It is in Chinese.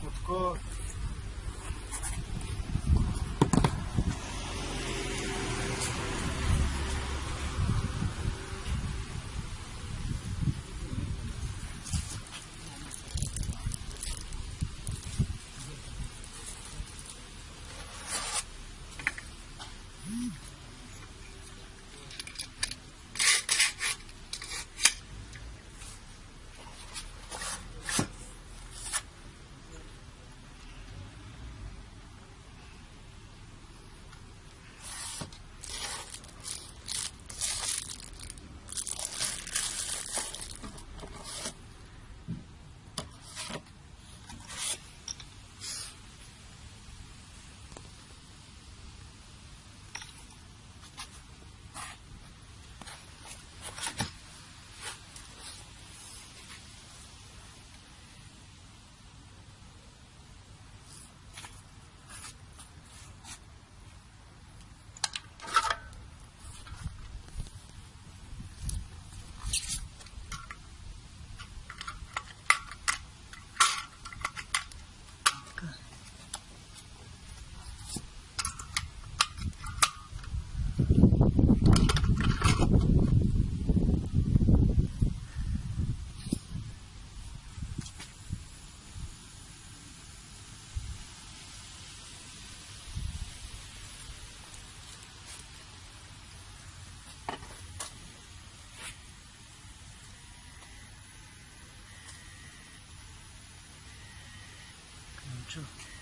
кутко. Acho.